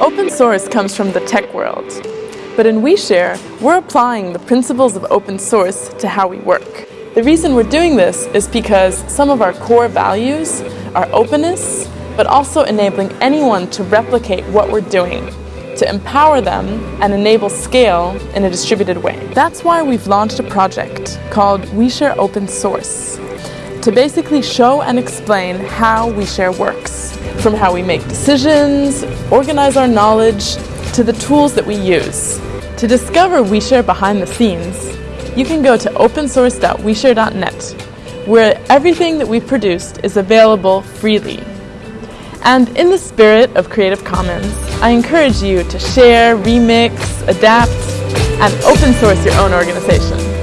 Open source comes from the tech world, but in OuiShare, we're applying the principles of open source to how we work. The reason we're doing this is because some of our core values are openness, but also enabling anyone to replicate what we're doing, to empower them and enable scale in a distributed way. That's why we've launched a project called OuiShare Open Source, to basically show and explain how OuiShare works, from how we make decisions, organize our knowledge, to the tools that we use. To discover OuiShare behind the scenes, you can go to opensource.ouishare.net, where everything that we've produced is available freely. And in the spirit of Creative Commons, I encourage you to share, remix, adapt, and open source your own organization.